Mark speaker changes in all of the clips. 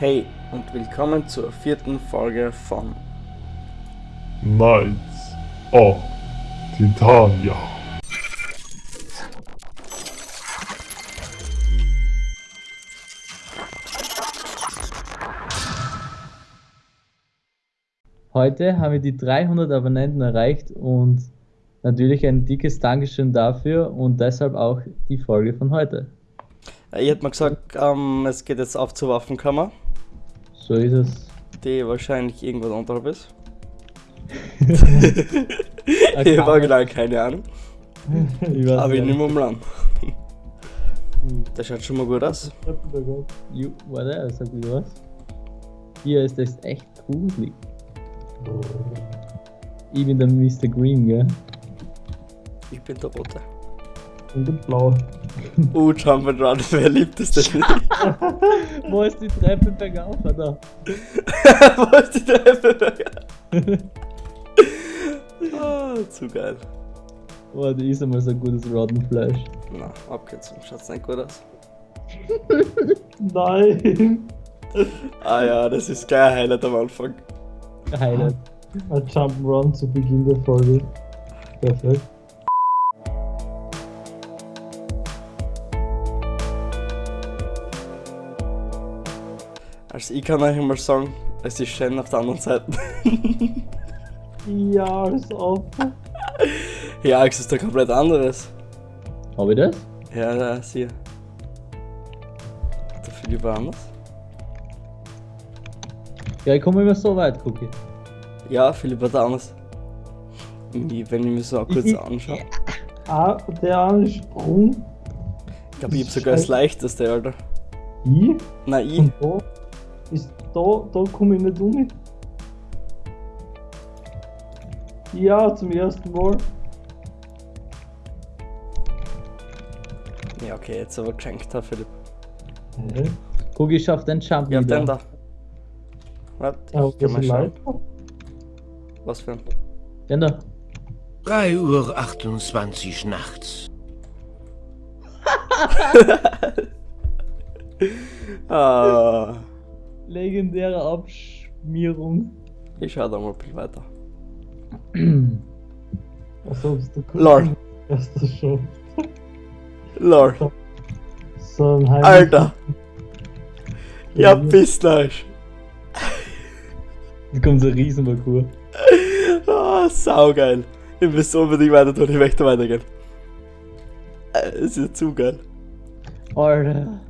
Speaker 1: Hey und willkommen zur vierten Folge von
Speaker 2: Knights of Titania.
Speaker 3: Heute haben wir die 300 Abonnenten erreicht und natürlich ein dickes Dankeschön dafür und deshalb auch die Folge von heute.
Speaker 1: Äh, Ich hätte mal gesagt, ähm, es geht jetzt auf zur Waffenkammer,
Speaker 3: So ist es.
Speaker 1: die wahrscheinlich irgendwo unterhalb ist. Ich habe genau keine Ahnung,
Speaker 3: Ich weiß
Speaker 1: aber ich nehme mal an. Das schaut schon mal gut aus.
Speaker 3: Warte, sag wieder was. Hier ist das echt gruselig. Ich bin der Mr. Green, gell?
Speaker 1: Ich bin der Rote.
Speaker 2: Und der Blau.
Speaker 1: Uh, Jump'n'Run, wer liebt es denn nicht?
Speaker 3: Wo ist die Treppe bergauf, Alter?
Speaker 1: Wo ist die Treppe? ah, zu geil.
Speaker 3: Oh, die ist einmal so gutes Rotten Fleisch.
Speaker 1: Na, Abkürzung, schaut's nicht gut aus.
Speaker 2: Nein!
Speaker 1: Ah ja, das ist gleich ein Highlight am Anfang.
Speaker 3: Highlight.
Speaker 2: Ein Jump'n'Run zu Beginn der Folge. Perfekt.
Speaker 1: Also ich kann euch mal sagen, es ist schön auf der anderen Seite.
Speaker 2: Ja, ist auf.
Speaker 1: ja, es ist da komplett anderes.
Speaker 3: Hab ich das?
Speaker 1: Ja, ja, sieh. Der Philipp war anders.
Speaker 3: Ja, ich komme immer so weit, gucke
Speaker 1: Ja, Philipp war da anders. Wenn ich mir so kurz anschaue.
Speaker 2: Ah, der eine Sprung.
Speaker 1: Ich glaube, ich hab sogar das leichteste, Alter.
Speaker 2: Ich?
Speaker 1: Nein, ich.
Speaker 2: Und da ist da, da komme ich nicht um. Ja, zum ersten Mal.
Speaker 1: Ja, okay, jetzt aber geschenkt, Herr Philipp.
Speaker 2: Hä?
Speaker 3: Guck, ich schaff den Jump
Speaker 1: Ja,
Speaker 3: wieder.
Speaker 1: den da. Warte,
Speaker 2: Ja,
Speaker 1: ich kann
Speaker 2: das
Speaker 1: mal schauen. Was für ein.
Speaker 3: Den da.
Speaker 4: 3 Uhr 28 nachts.
Speaker 1: Ah,
Speaker 3: Legendäre Abschmierung.
Speaker 1: ich schau da mal ein bisschen weiter.
Speaker 2: Also, bist du kurz
Speaker 1: Lol.
Speaker 2: Erst das schon.
Speaker 1: Lol.
Speaker 2: So ein Heim
Speaker 1: Alter. Ja, bis gleich.
Speaker 3: Jetzt kommt so ein Riesenparcours.
Speaker 1: Ah, saugeil. Ich muss unbedingt weiter tun, ich möchte weitergehen. Äh, Es ist zu geil.
Speaker 3: Alter.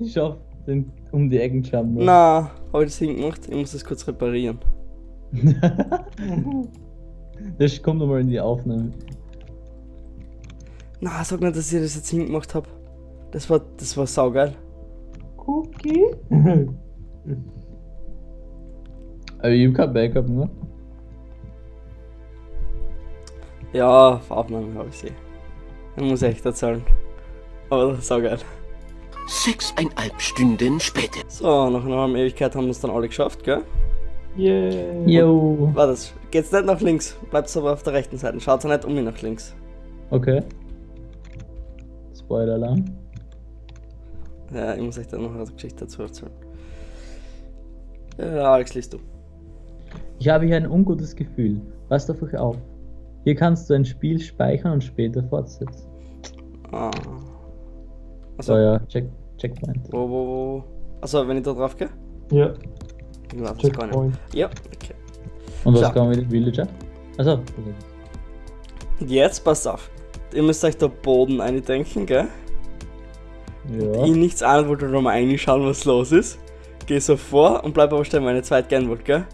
Speaker 3: Ich schaff den um die Ecken Jump. noch.
Speaker 1: Na, habe ich das hingemacht? Ich muss das kurz reparieren.
Speaker 3: das kommt nochmal in die Aufnahme.
Speaker 1: Na, sag nicht, dass ich das jetzt hingemacht habe. Das war, das war saugeil.
Speaker 2: Cookie?
Speaker 3: Aber ich hab kein Backup, ne?
Speaker 1: Ja, auf Aufnahme habe ich sie. Ich muss echt erzählen. Aber das ist saugeil.
Speaker 4: Sechseinhalb Stunden später.
Speaker 1: So, nach einer halben Ewigkeit haben wir es dann alle geschafft, gell?
Speaker 2: Yeah.
Speaker 3: Yo.
Speaker 1: War das? Geht's nicht nach links, bleibt's aber auf der rechten Seite. Schaut's nicht um mich nach links.
Speaker 3: Okay. Spoiler-Alarm.
Speaker 1: Ja, ich muss euch dann noch eine Geschichte dazu erzählen. Ja, Alex, liest du.
Speaker 3: Ich habe hier ein ungutes Gefühl. Passt auf euch auf. Hier kannst du ein Spiel speichern und später fortsetzen.
Speaker 1: Ah.
Speaker 3: So
Speaker 1: Also,
Speaker 3: ja, check, Checkpoint.
Speaker 1: wo, wo, wo? Also, wenn ich da drauf gehe?
Speaker 2: Ja,
Speaker 1: Ich weiß es gar nicht. Ja, okay.
Speaker 3: Und was
Speaker 1: Ja.
Speaker 3: kann man mit dem Villager? Also,
Speaker 1: Und jetzt passt auf. Ihr müsst euch da Boden eindenken, gell?
Speaker 3: ja.
Speaker 1: Ich nichts an wollte, nur mal reinschauen, was los ist. Geh so vor und bleib aber stehen, meine zweit gern wollte, gell?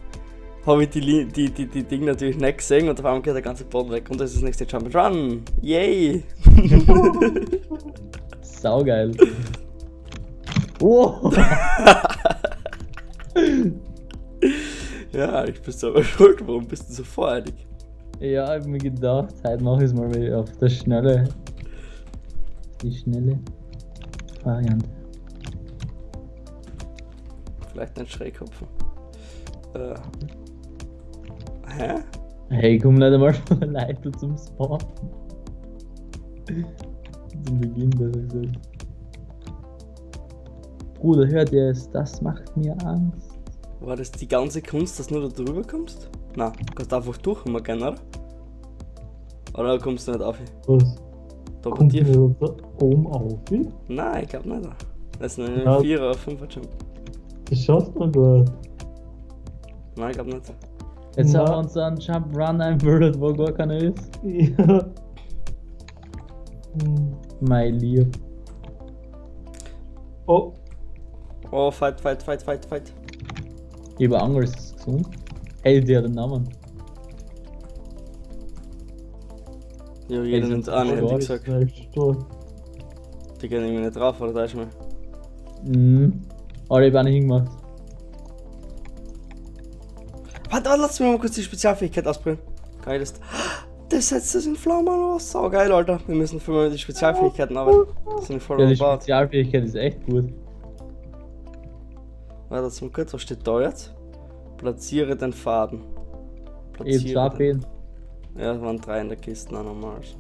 Speaker 1: Habe ich die, die, die, die Ding natürlich nicht gesehen und auf einmal geht der ganze Boden weg und das ist das nächste Jump and Run. Yay!
Speaker 3: Saugeil. Wow.
Speaker 1: Ja, ich bin selber schuld, warum bist du so voreilig?
Speaker 3: ja, ich hab mir gedacht, heute mach ich's mal wieder auf der schnelle. Die schnelle Variante.
Speaker 1: Vielleicht nicht schräg hopfen. Äh. Hä?
Speaker 3: Hey, komm nicht einmal von der Leiter zum Spawn. Zum Beginn, besser gesagt. Bruder, hört ihr es? Das macht mir Angst.
Speaker 1: War das die ganze Kunst, dass nur da drüber kommst? Na, kannst einfach durch immer gehen, oder? Oder kommst du nicht auf?
Speaker 2: Was?
Speaker 1: Da
Speaker 2: Kommt da oben auf?
Speaker 1: Nein, ich glaube nicht. Das ist eine
Speaker 2: Ja.
Speaker 1: 4 oder 5 Jump.
Speaker 2: Das schafft man gar nicht.
Speaker 1: Nein, ich glaube nicht.
Speaker 3: Jetzt haben wir uns einen Jump Run einbildet, wo gar keiner ist.
Speaker 2: Ja. Hm.
Speaker 3: Mein Lieb.
Speaker 2: Oh,
Speaker 1: Oh, fight, fight, fight, fight, fight.
Speaker 3: Über Angel ist es gesund. Hey, der hat einen Namen.
Speaker 1: Ja, jeder nimmt einen,
Speaker 3: so
Speaker 1: hätte ich gesagt. Die gehen irgendwie nicht drauf, oder da ist mal.
Speaker 3: Mhm. Aber ich habe auch nicht hingemacht.
Speaker 1: Warte, warte, lass mich mal kurz die Spezialfähigkeit ausprobieren. Geil ist. Das setzt das in Flammen aus. Sau geil, Alter. Wir müssen für mal die Spezialfähigkeiten arbeiten. Das sind voll
Speaker 3: Ja, die. Spezialfähigkeit ist echt gut.
Speaker 1: Warte, zum kurz, was steht da jetzt? Platziere den Faden.
Speaker 3: Eben zwei
Speaker 1: den. Ja, es waren drei in der Kiste, na normal. Also.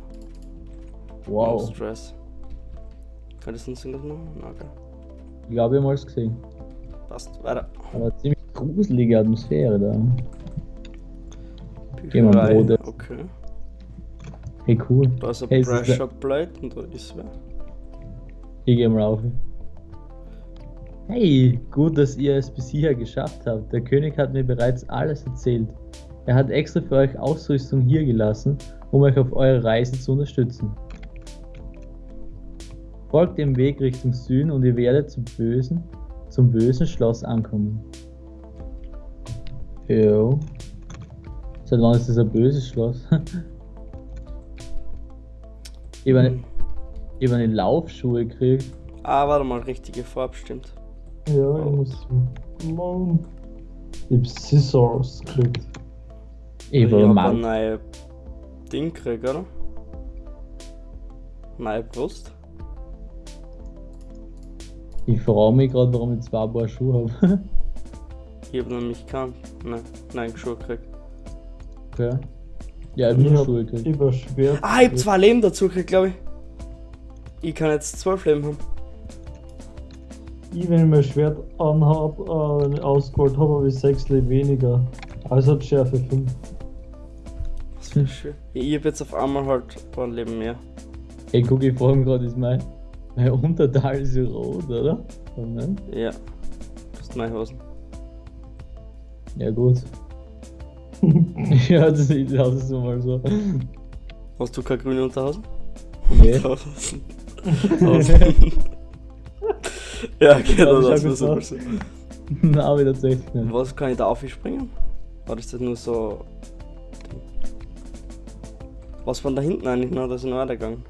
Speaker 1: No
Speaker 3: Wow.
Speaker 1: Stress. Kann das uns irgendwas machen? Na, okay.
Speaker 3: Ich glaube, ich habe es gesehen.
Speaker 1: Passt, weiter.
Speaker 3: Aber ziemlich gruselige Atmosphäre da. Gehen wir Brote.
Speaker 1: Okay.
Speaker 3: Hey, cool.
Speaker 1: Da ist ein
Speaker 3: Hey,
Speaker 1: Pressure Plate und da ist wer.
Speaker 3: Ich gehe mal rauf. Hey, gut, dass ihr es bis hierher geschafft habt. Der König hat mir bereits alles erzählt. Er hat extra für euch Ausrüstung hier gelassen, um euch auf eurer Reise zu unterstützen. Folgt dem Weg Richtung Süden und ihr werdet zum bösen, zum bösen Schloss ankommen. Jo. Seit wann ist das ein böses Schloss? ich habe eine,
Speaker 1: Hm.
Speaker 3: hab eine Laufschuhe gekriegt.
Speaker 1: Ah, warte mal, richtige Farbe stimmt.
Speaker 2: Ja, ich muss. Mann. Ich hab Scissors gekriegt.
Speaker 3: Ich
Speaker 1: hab
Speaker 3: mal.
Speaker 1: ein neues Ding gekriegt, oder? Neue Brust.
Speaker 3: Ich frage mich gerade, warum ich zwei Paar Schuhe habe.
Speaker 1: Ich hab nämlich keinen. Nein, nein, Schuhe gekriegt.
Speaker 3: okay. Ja, ich habe
Speaker 2: Ich
Speaker 3: nur
Speaker 2: hab
Speaker 3: Schuhe gekriegt.
Speaker 2: über Schwert.
Speaker 1: Ah, ich hab zwei Leben dazu gekriegt, glaube ich. Ich kann jetzt zwölf Leben haben.
Speaker 2: Ich, wenn ich mein Schwert anhab, äh, ausgeholt habe, habe ich 6 Leben weniger. Also hat Schärfe 5.
Speaker 1: Was für schön. Ja, ich hab jetzt auf einmal halt ein paar Leben mehr.
Speaker 3: Ey, guck, ich frage mich gerade, ist mein, mein Unterteil ist rot, oder? Oder nicht?
Speaker 1: Ja. Das sind meine Hosen.
Speaker 3: Ja, gut. ja, das sieht aus so mal so.
Speaker 1: Hast du keine grüne Unterhosen?
Speaker 3: Nee.
Speaker 1: Unterhosen. Hosen. ja, okay,
Speaker 3: Ja,
Speaker 1: das war
Speaker 3: ist
Speaker 1: super. so.
Speaker 3: Nein, aber tatsächlich nicht.
Speaker 1: Was kann ich da aufspringen? Oder ist das nur so. Was von da hinten eigentlich noch? Das ist noch weitergegangen.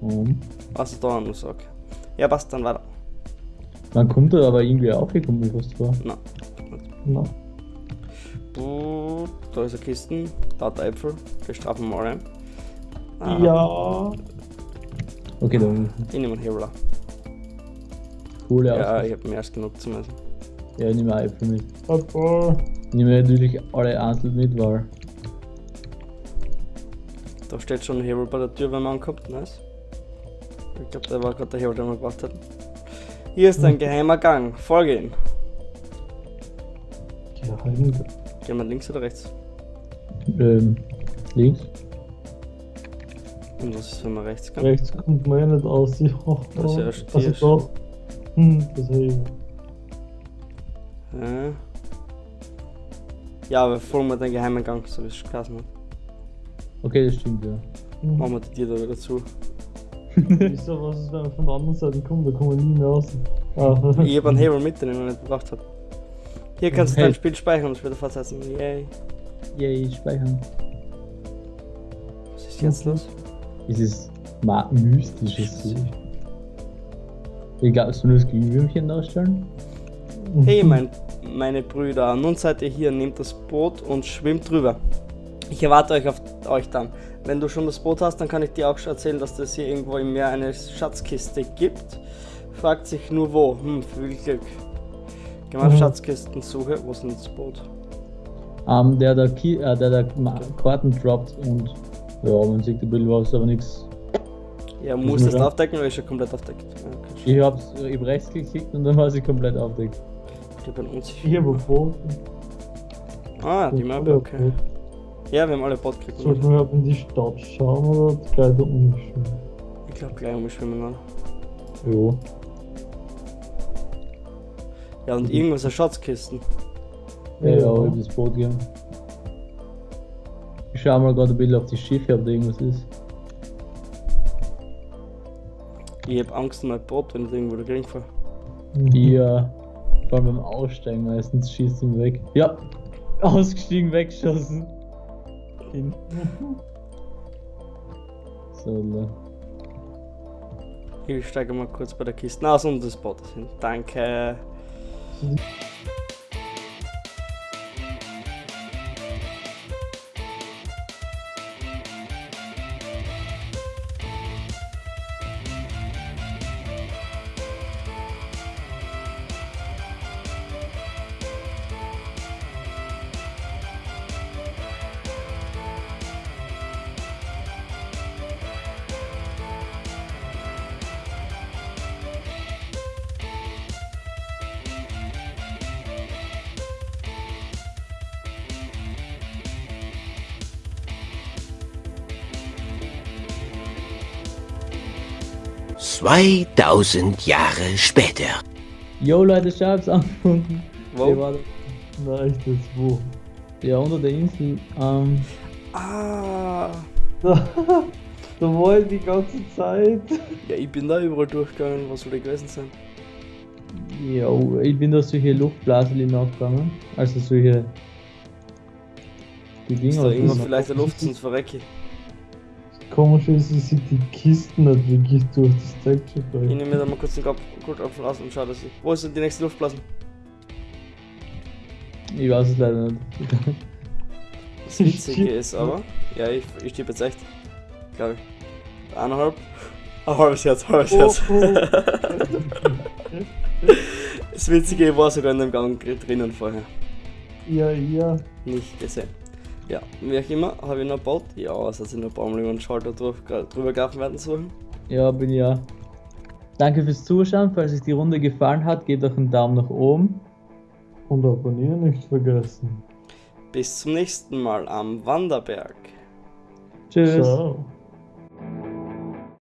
Speaker 3: Um.
Speaker 1: Also da nur so, okay. Ja, passt dann weiter.
Speaker 3: Man kommt da aber irgendwie aufgekommen, mir fast vor.
Speaker 1: Na.
Speaker 2: Na.
Speaker 1: Da ist eine Kisten, da hat der Äpfel, die strafen wir mal rein. Ah,
Speaker 2: Ja.
Speaker 3: Okay, da
Speaker 1: Ich nehme einen Hebler.
Speaker 3: coole
Speaker 1: Ja,
Speaker 3: Ausrüstung.
Speaker 1: ich habe mehr als genug zum Essen.
Speaker 3: Ja, ich nehme Äpfel mit.
Speaker 2: Papa.
Speaker 3: Ich nehme natürlich alle einzeln mit, weil.
Speaker 1: Da steht schon ein Hebel bei der Tür, wenn man ankommt. Nice. Ich glaube, der war gerade der Hebel, den wir gebraucht hatten. Hier ist ein geheimer Gang. Folge ihn.
Speaker 2: Geheim.
Speaker 1: Gehen wir links oder rechts?
Speaker 3: Ähm, links.
Speaker 1: Und was ist, wenn man rechts kann?
Speaker 2: Rechts kommt man ja nicht aus. Oh,
Speaker 1: Das ist ja erst
Speaker 2: Also
Speaker 1: hier.
Speaker 2: doch. Hm, das ich.
Speaker 1: Ja. Ja, aber folgen wir den geheimen Gang, so wie es geheißen hat.
Speaker 3: Okay, das stimmt, ja.
Speaker 2: Hm.
Speaker 1: Machen wir die Tür da wieder zu.
Speaker 2: Wieso, was ist, wenn man von der anderen Seite kommt? Da kommen wir nie mehr raus. Ah.
Speaker 1: Ich habe einen Hebel mit, den ich noch nicht gebraucht habe. Hier kannst du dein Spiel speichern und später fortsetzen. Yay.
Speaker 3: Yay, speichern.
Speaker 1: Was ist jetzt los?
Speaker 3: Es ist mystisches. Ich glaube, du nur das Glühwürmchen darstellen?
Speaker 1: Hey, mein, meine Brüder, nun seid ihr hier, nehmt das Boot und schwimmt drüber. Ich erwarte euch auf euch dann. Wenn du schon das Boot hast, dann kann ich dir auch schon erzählen, dass es hier irgendwo im Meer eine Schatzkiste gibt. Fragt sich nur wo. Hm, viel Glück. Auf
Speaker 2: Mhm.
Speaker 1: Wo ist denn das Boot?
Speaker 3: Ähm, der da, Ki äh, der da Karten droppt und ja, man sieht ein bisschen was, aber nichts
Speaker 1: Ja, muss das aufdecken oder ist schon komplett aufdeckt? Ja, okay.
Speaker 3: Ich hab's ich hab rechts geklickt und dann war sie komplett aufdeckt.
Speaker 1: Ich bin unsicher.
Speaker 2: Ich habe Boden.
Speaker 1: Ah, die Map, okay. Ja, wir haben alle Bot gekriegt.
Speaker 2: Sollten wir in die Stadt schauen oder gleich da umschwimmen?
Speaker 1: Ich glaube gleich umschwimmen an.
Speaker 3: Jo.
Speaker 1: Ja, und irgendwas eine Schatzkisten.
Speaker 3: Ja, ja, ich hab das Boot gegeben. Ich schau mal gerade ein bisschen auf die Schiffe, ob da irgendwas ist.
Speaker 1: Ich hab Angst um mein Boot, wenn ich irgendwo da gering fahre.
Speaker 2: Mhm.
Speaker 3: Ja. Vor allem beim Aussteigen meistens schießt ihn weg. Ja. Ausgestiegen, weggeschossen. Hin. So, ne.
Speaker 1: Ich steige mal kurz bei der Kiste aus und das Boot hin. Danke. 嗯。
Speaker 4: Zweitausend Jahre später.
Speaker 3: Yo Leute, ich hab's angefunden.
Speaker 1: Wo?
Speaker 3: Der war
Speaker 2: Nein, echt jetzt wo?
Speaker 3: ja unter der Insel. Ähm,
Speaker 1: Ah.
Speaker 2: Da, da war ich die ganze Zeit.
Speaker 1: Ja, ich bin da überall durchgegangen. Was soll da gewesen sein?
Speaker 3: jo, ich bin durch solche Luftblasen nachgegangen. Also solche. Die
Speaker 1: Ist
Speaker 3: Dinger.
Speaker 1: da
Speaker 3: was
Speaker 1: irgendwo vielleicht eine Luft, sonst verrecke ich.
Speaker 2: Komisch ist, ich sehe die Kisten nicht wirklich durch das Texture
Speaker 1: Ich
Speaker 2: Pack.
Speaker 1: nehme mir da mal kurz den Kopf- Goldapfel raus und schau, dass ich. Wo ist denn die nächste Luftblasen?
Speaker 3: Ich weiß es leider nicht.
Speaker 1: Das Witzige ist aber. Ja, ich, ich stieb jetzt echt. Glaube ich. Eineinhalb. Ein halbes Herz, halbes
Speaker 2: Oh,
Speaker 1: Herz.
Speaker 2: oh.
Speaker 1: Das Witzige war sogar in dem Gang drinnen vorher.
Speaker 2: Ja, ja.
Speaker 1: Nicht gesehen. Ja, wie auch immer, habe ich noch Bot? Ja, es hat sich noch über den Schalter drüber, drüber gelaufen werden suchen.
Speaker 3: Ja, bin ja. Danke fürs Zuschauen. Falls euch die Runde gefallen hat, gebt doch einen Daumen nach oben.
Speaker 2: Und abonnieren nicht vergessen.
Speaker 1: Bis zum nächsten Mal am Wanderberg.
Speaker 3: Tschüss.
Speaker 2: Ciao.